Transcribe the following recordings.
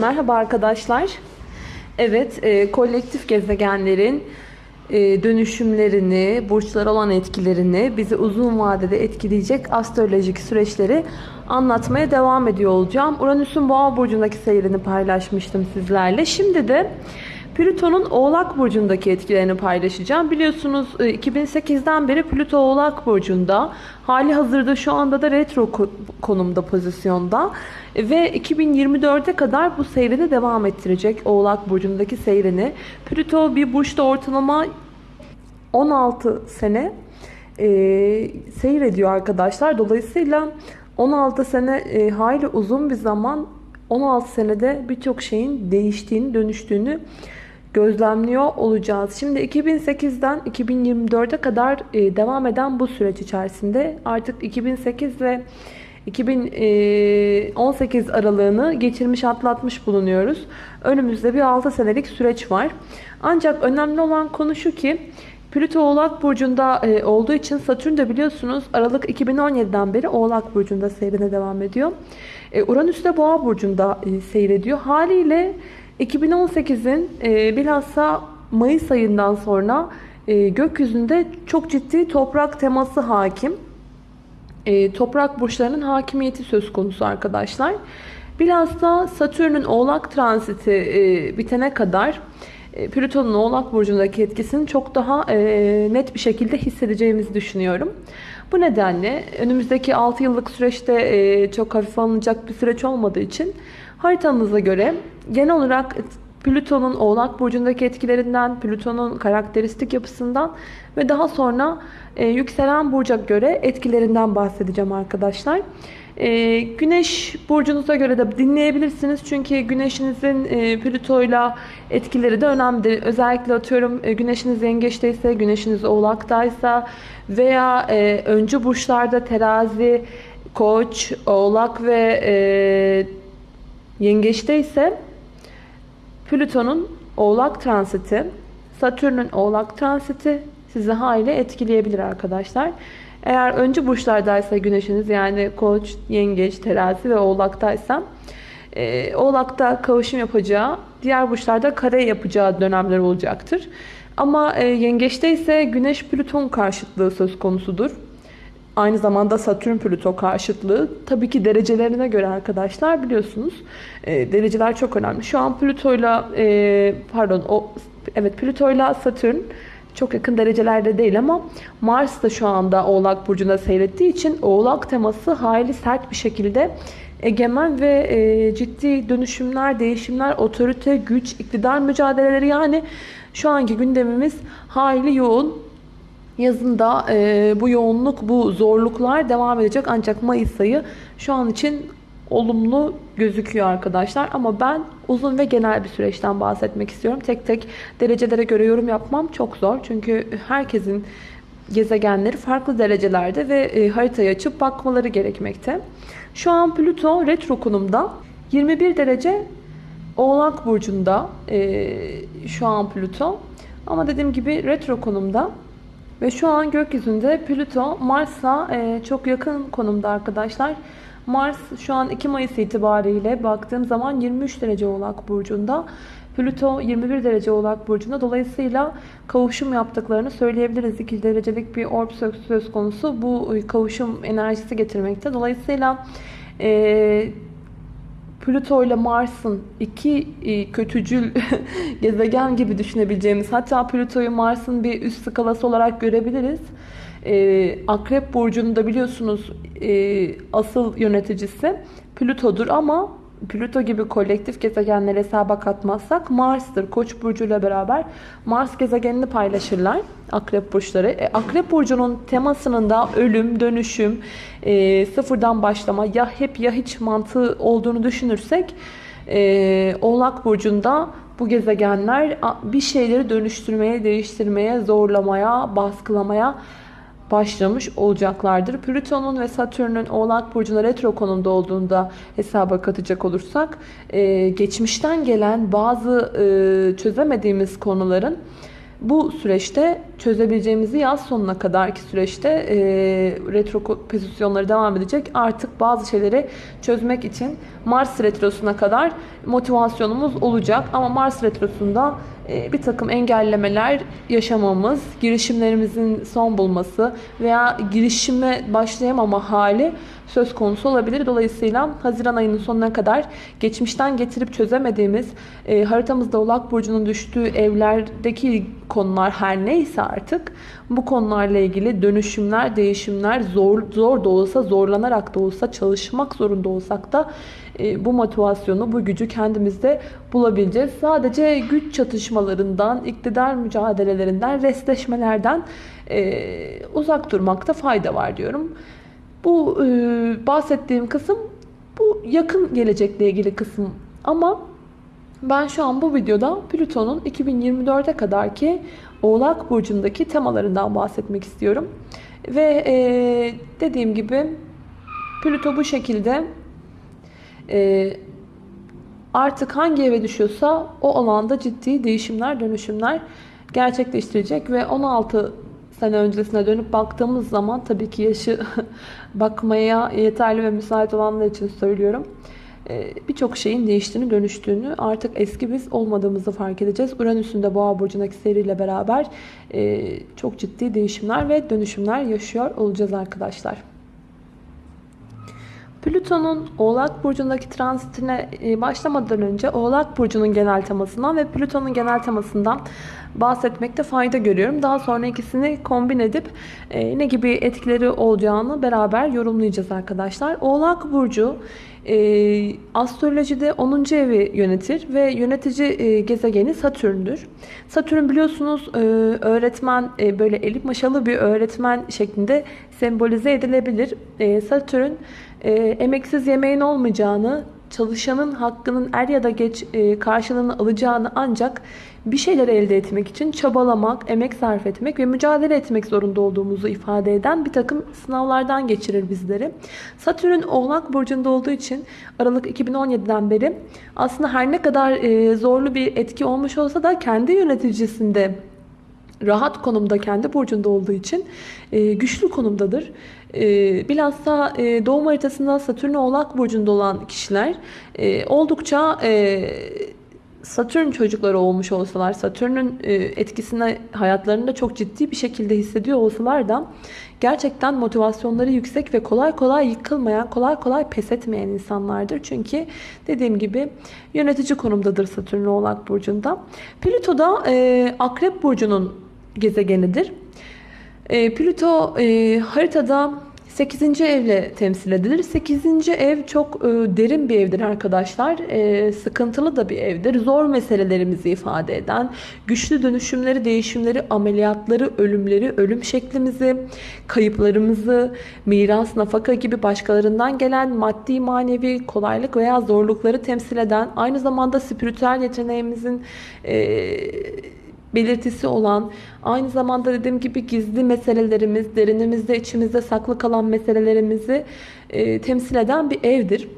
Merhaba arkadaşlar. Evet, e, kolektif gezegenlerin e, dönüşümlerini, burçlara olan etkilerini, bizi uzun vadede etkileyecek astrolojik süreçleri anlatmaya devam ediyor olacağım. Uranüs'ün Boğa burcundaki seyrini paylaşmıştım sizlerle. Şimdi de Plüton'un Oğlak Burcu'ndaki etkilerini paylaşacağım. Biliyorsunuz 2008'den beri Plüto Oğlak Burcu'nda. Hali hazırda şu anda da retro konumda, pozisyonda. Ve 2024'e kadar bu seyrini devam ettirecek Oğlak Burcu'ndaki seyrini. Plüto bir burçta ortalama 16 sene e, seyrediyor arkadaşlar. Dolayısıyla 16 sene e, hayli uzun bir zaman 16 senede birçok şeyin değiştiğini, dönüştüğünü gözlemliyor olacağız. Şimdi 2008'den 2024'e kadar e, devam eden bu süreç içerisinde artık 2008 ve 2018 e, aralığını geçirmiş atlatmış bulunuyoruz. Önümüzde bir 6 senelik süreç var. Ancak önemli olan konu şu ki Plüto Oğlak Burcu'nda e, olduğu için Satürn de biliyorsunuz Aralık 2017'den beri Oğlak Burcu'nda seyrine devam ediyor. Uranüs de Boğa Burcu'nda seyrediyor. Haliyle 2018'in e, bilhassa Mayıs ayından sonra e, gökyüzünde çok ciddi toprak teması hakim. E, toprak burçlarının hakimiyeti söz konusu arkadaşlar. Bilhassa Satürn'ün oğlak transiti e, bitene kadar e, Plüton'un oğlak burcundaki etkisini çok daha e, net bir şekilde hissedeceğimizi düşünüyorum. Bu nedenle önümüzdeki 6 yıllık süreçte e, çok hafif alınacak bir süreç olmadığı için haritanıza göre genel olarak Plüton'un Oğlak Burcu'ndaki etkilerinden, Plüton'un karakteristik yapısından ve daha sonra e, yükselen burca göre etkilerinden bahsedeceğim arkadaşlar. E, güneş burcunuza göre de dinleyebilirsiniz. Çünkü güneşinizin e, Plüto'yla etkileri de önemli. Özellikle atıyorum e, güneşiniz yengeçteyse, güneşiniz oğlaktaysa veya e, öncü burçlarda terazi, koç, oğlak ve e, yengeçte ise Plüton'un oğlak transiti, Satürn'ün oğlak transiti sizi hayli etkileyebilir arkadaşlar. Eğer öncü burçlardaysa güneşiniz yani koç, yengeç, terazi ve oğlaktaysa e, oğlakta kavuşum yapacağı, diğer burçlarda kare yapacağı dönemler olacaktır. Ama e, yengeçte ise güneş Plüton karşıtlığı söz konusudur. Aynı zamanda Satürn Plüto karşıtlığı. Tabii ki derecelerine göre arkadaşlar biliyorsunuz. E, dereceler çok önemli. Şu an Plüto'yla e, pardon o evet Plüto'yla Satürn çok yakın derecelerde değil ama Mars da şu anda Oğlak Burcu'nda seyrettiği için Oğlak teması hayli sert bir şekilde egemen ve e, ciddi dönüşümler, değişimler, otorite, güç, iktidar mücadeleleri yani şu anki gündemimiz hayli yoğun. Yazında e, bu yoğunluk, bu zorluklar devam edecek ancak Mayıs ayı şu an için olumlu gözüküyor arkadaşlar. Ama ben uzun ve genel bir süreçten bahsetmek istiyorum. Tek tek derecelere göre yorum yapmam çok zor. Çünkü herkesin gezegenleri farklı derecelerde ve e, haritayı açıp bakmaları gerekmekte. Şu an Plüto retro konumda 21 derece Oğlak Burcu'nda e, şu an Plüto. Ama dediğim gibi retro konumda. Ve şu an gökyüzünde Plüto Mars'a e, çok yakın konumda arkadaşlar. Mars şu an 2 Mayıs itibariyle baktığım zaman 23 derece Oğlak Burcu'nda. Plüto 21 derece Oğlak Burcu'nda. Dolayısıyla kavuşum yaptıklarını söyleyebiliriz. 2 derecelik bir orb söz konusu. Bu kavuşum enerjisi getirmekte. Dolayısıyla e, Plüto ile Mars'ın iki e, kötücül gezegen gibi düşünebileceğimiz hatta Plüto'yu Mars'ın bir üst skalası olarak görebiliriz. E, Akrep Burcu'nda biliyorsunuz e, asıl yöneticisi Plüto'dur ama Plüto gibi kolektif gezegenleri hesaba katmazsak Mars'tır. Koç burcu ile beraber Mars gezegenini paylaşırlar Akrep burçları. E, Akrep burcunun temasının da ölüm, dönüşüm, e, sıfırdan başlama ya hep ya hiç mantığı olduğunu düşünürsek e, Oğlak burcunda bu gezegenler bir şeyleri dönüştürmeye, değiştirmeye, zorlamaya, baskılamaya başlamış olacaklardır. Plüton'un ve Satürn'ün Oğlak Burcu'na retro konumda olduğunda hesaba katacak olursak e, geçmişten gelen bazı e, çözemediğimiz konuların bu süreçte çözebileceğimizi yaz sonuna kadarki süreçte e, retro pozisyonları devam edecek. Artık bazı şeyleri çözmek için Mars retrosuna kadar motivasyonumuz olacak. Ama Mars retrosunda e, bir takım engellemeler yaşamamız, girişimlerimizin son bulması veya girişime başlayamama hali söz konusu olabilir. Dolayısıyla Haziran ayının sonuna kadar geçmişten getirip çözemediğimiz e, haritamızda Oğlak Burcu'nun düştüğü evlerdeki konular her neyse artık bu konularla ilgili dönüşümler, değişimler zor, zor da olsa, zorlanarak da olsa, çalışmak zorunda olsak da e, bu motivasyonu, bu gücü kendimizde bulabileceğiz. Sadece güç çatışmalarından, iktidar mücadelelerinden, restleşmelerden e, uzak durmakta fayda var diyorum. Bu e, bahsettiğim kısım bu yakın gelecekle ilgili kısım ama ben şu an bu videoda Plüton'un 2024'e kadarki Oğlak Burcu'ndaki temalarından bahsetmek istiyorum. Ve e, dediğim gibi Plüto bu şekilde e, artık hangi eve düşüyorsa o alanda ciddi değişimler, dönüşümler gerçekleştirecek ve 16 sene öncesine dönüp baktığımız zaman tabii ki yaşı bakmaya yeterli ve müsait olanlar için söylüyorum. Ee, birçok şeyin değiştiğini, dönüştüğünü, artık eski biz olmadığımızı fark edeceğiz. Uranüs'ün de Boğa burcundaki seriyle beraber e, çok ciddi değişimler ve dönüşümler yaşıyor olacağız arkadaşlar. Plüton'un Oğlak Burcu'ndaki transitine e, başlamadan önce Oğlak Burcu'nun genel temasından ve Plüton'un genel temasından bahsetmekte fayda görüyorum. Daha sonra ikisini kombin edip e, ne gibi etkileri olacağını beraber yorumlayacağız arkadaşlar. Oğlak Burcu e, astrolojide 10. evi yönetir ve yönetici gezegeni Satürn'dür. Satürn biliyorsunuz öğretmen böyle elip maşalı bir öğretmen şeklinde sembolize edilebilir. Satürn e, emeksiz yemeğin olmayacağını, çalışanın hakkının er ya da geç e, karşılığını alacağını ancak bir şeyler elde etmek için çabalamak, emek sarf etmek ve mücadele etmek zorunda olduğumuzu ifade eden bir takım sınavlardan geçirir bizleri. Satürn Oğlak Burcu'nda olduğu için Aralık 2017'den beri aslında her ne kadar e, zorlu bir etki olmuş olsa da kendi yöneticisinde rahat konumda kendi burcunda olduğu için e, güçlü konumdadır. E, bilhassa e, doğum haritasında Satürn oğlak burcunda olan kişiler e, oldukça e, Satürn çocukları olmuş olsalar, Satürn'ün e, etkisini hayatlarında çok ciddi bir şekilde hissediyor olsalar da gerçekten motivasyonları yüksek ve kolay kolay yıkılmayan, kolay kolay pes etmeyen insanlardır. Çünkü dediğim gibi yönetici konumdadır Satürn Oğlak Burcu'nda. Plüto da e, Akrep Burcu'nun gezegenidir. E, Plüto e, haritada 8. evle temsil edilir. 8. ev çok e, derin bir evdir arkadaşlar. E, sıkıntılı da bir evdir. Zor meselelerimizi ifade eden, güçlü dönüşümleri, değişimleri, ameliyatları, ölümleri, ölüm şeklimizi, kayıplarımızı, miras, nafaka gibi başkalarından gelen maddi, manevi kolaylık veya zorlukları temsil eden, aynı zamanda spiritüel yeteneğimizin e, belirtisi olan, aynı zamanda dediğim gibi gizli meselelerimiz, derinimizde, içimizde saklı kalan meselelerimizi e, temsil eden bir evdir.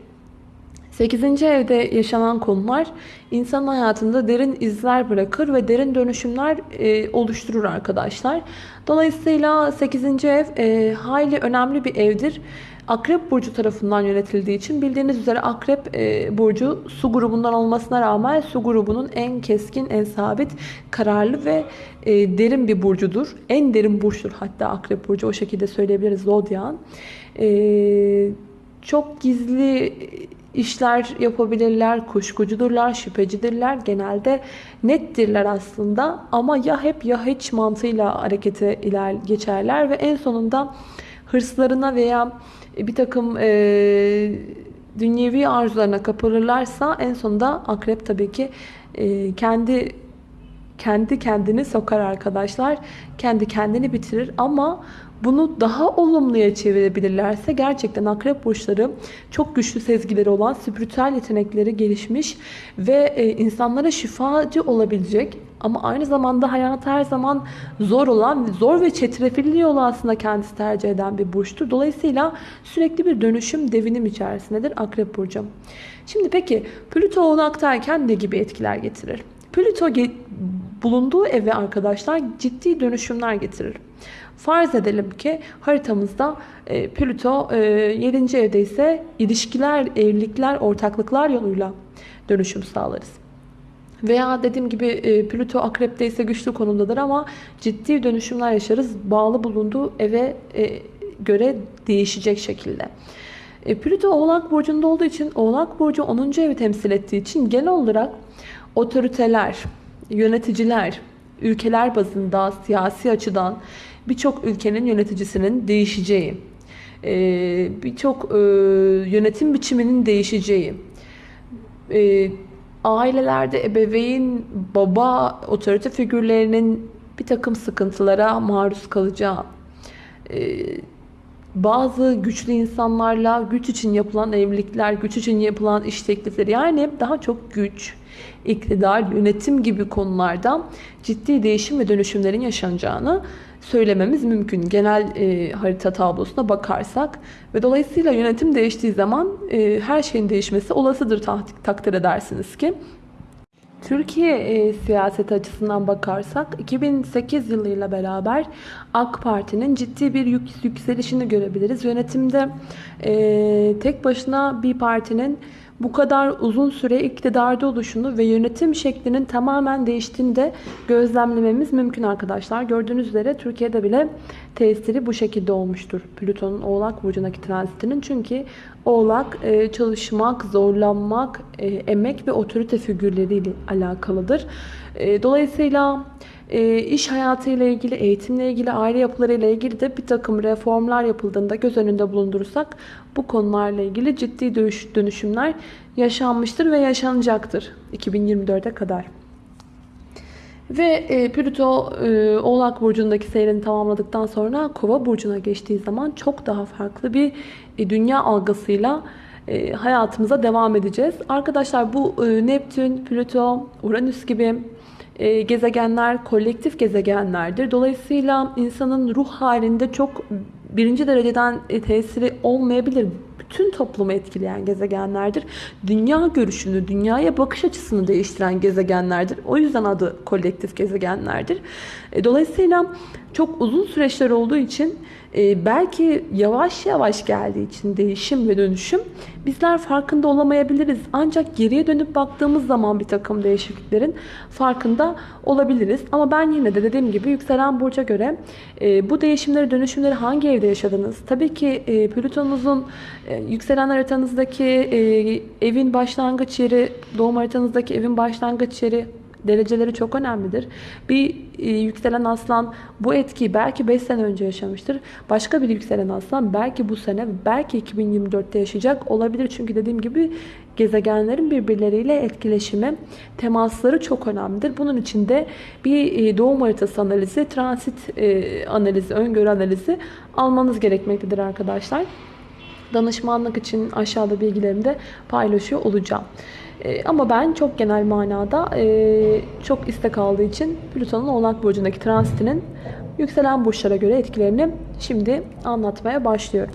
8. evde yaşanan konular insan hayatında derin izler bırakır ve derin dönüşümler e, oluşturur arkadaşlar. Dolayısıyla 8. ev e, hayli önemli bir evdir. Akrep burcu tarafından yönetildiği için bildiğiniz üzere Akrep e, burcu su grubundan olmasına rağmen su grubunun en keskin, en sabit, kararlı ve e, derin bir burcudur. En derin burçtur hatta Akrep burcu o şekilde söyleyebiliriz Zodyan. E, çok gizli işler yapabilirler, kuşkucudurlar, şüphecidirler. Genelde nettirler aslında ama ya hep ya hiç mantığıyla harekete iler geçerler ve en sonunda hırslarına veya bir takım e, dünyevi arzularına kapılırlarsa en sonunda akrep tabii ki e, kendi kendi kendini sokar arkadaşlar. Kendi kendini bitirir ama bunu daha olumluya çevirebilirlerse gerçekten akrep burçları çok güçlü sezgileri olan, spiritüel yetenekleri gelişmiş ve e, insanlara şifacı olabilecek ama aynı zamanda hayat her zaman zor olan, zor ve çetrefilli yolu aslında kendisi tercih eden bir burçtur. Dolayısıyla sürekli bir dönüşüm, devinim içerisindedir Akrep Burcu. Şimdi peki Plüto onu aktarken ne gibi etkiler getirir? Plüto bulunduğu eve arkadaşlar ciddi dönüşümler getirir. Farz edelim ki haritamızda e, Plüto e, 7. evde ise ilişkiler, evlilikler, ortaklıklar yoluyla dönüşüm sağlarız. Veya dediğim gibi e, Plüto akrepte ise güçlü konumdadır ama ciddi dönüşümler yaşarız. Bağlı bulunduğu eve e, göre değişecek şekilde. E, Plüto Oğlak Burcu'nda olduğu için Oğlak Burcu 10. evi temsil ettiği için genel olarak otoriteler, yöneticiler, ülkeler bazında siyasi açıdan birçok ülkenin yöneticisinin değişeceği, e, birçok e, yönetim biçiminin değişeceği, e, ailelerde ebeveyn, baba, otorite figürlerinin bir takım sıkıntılara maruz kalacağı, bazı güçlü insanlarla güç için yapılan evlilikler, güç için yapılan iş teklifleri yani daha çok güç, iktidar, yönetim gibi konularda ciddi değişim ve dönüşümlerin yaşanacağını söylememiz mümkün. Genel e, harita tablosuna bakarsak ve dolayısıyla yönetim değiştiği zaman e, her şeyin değişmesi olasıdır takdir edersiniz ki. Türkiye e, siyaseti açısından bakarsak 2008 yılıyla beraber AK Parti'nin ciddi bir yük, yükselişini görebiliriz. Yönetimde e, tek başına bir partinin bu kadar uzun süre iktidarda oluşunu ve yönetim şeklinin tamamen değiştiğini de gözlemlememiz mümkün arkadaşlar. Gördüğünüz üzere Türkiye'de bile tesiri bu şekilde olmuştur. Plüton'un Oğlak Burcu'ndaki transitinin. Çünkü Oğlak e, çalışmak, zorlanmak, e, emek ve otorite figürleriyle alakalıdır. E, dolayısıyla iş hayatıyla ilgili, eğitimle ilgili, aile yapılarıyla ilgili de bir takım reformlar yapıldığında göz önünde bulundurursak bu konularla ilgili ciddi dönüşümler yaşanmıştır ve yaşanacaktır 2024'e kadar. Ve e, Plüto e, Oğlak Burcu'ndaki seyrini tamamladıktan sonra Kova Burcu'na geçtiği zaman çok daha farklı bir e, dünya algısıyla e, hayatımıza devam edeceğiz. Arkadaşlar bu e, Neptün, Plüto, Uranüs gibi gezegenler kolektif gezegenlerdir. Dolayısıyla insanın ruh halinde çok birinci dereceden e, tesiri olmayabilir bütün toplumu etkileyen gezegenlerdir. Dünya görüşünü, dünyaya bakış açısını değiştiren gezegenlerdir. O yüzden adı kolektif gezegenlerdir. E, dolayısıyla çok uzun süreçler olduğu için e, belki yavaş yavaş geldiği için değişim ve dönüşüm bizler farkında olamayabiliriz. Ancak geriye dönüp baktığımız zaman bir takım değişikliklerin farkında olabiliriz. Ama ben yine de dediğim gibi yükselen burca göre e, bu değişimleri, dönüşümleri hangi evde yaşadınız? Tabii ki Plüton'unuzun yükselen haritanızdaki evin başlangıç yeri, doğum haritanızdaki evin başlangıç yeri Dereceleri çok önemlidir. Bir e, yükselen aslan bu etkiyi belki 5 sene önce yaşamıştır. Başka bir yükselen aslan belki bu sene, belki 2024'te yaşayacak olabilir. Çünkü dediğim gibi gezegenlerin birbirleriyle etkileşimi, temasları çok önemlidir. Bunun için de bir e, doğum haritası analizi, transit e, analizi, öngörü analizi almanız gerekmektedir arkadaşlar. Danışmanlık için aşağıda bilgilerimi de paylaşıyor olacağım. E, ama ben çok genel manada e, çok istek aldığı için Plüton'un Oğlak Burcu'ndaki transitinin yükselen burçlara göre etkilerini şimdi anlatmaya başlıyorum.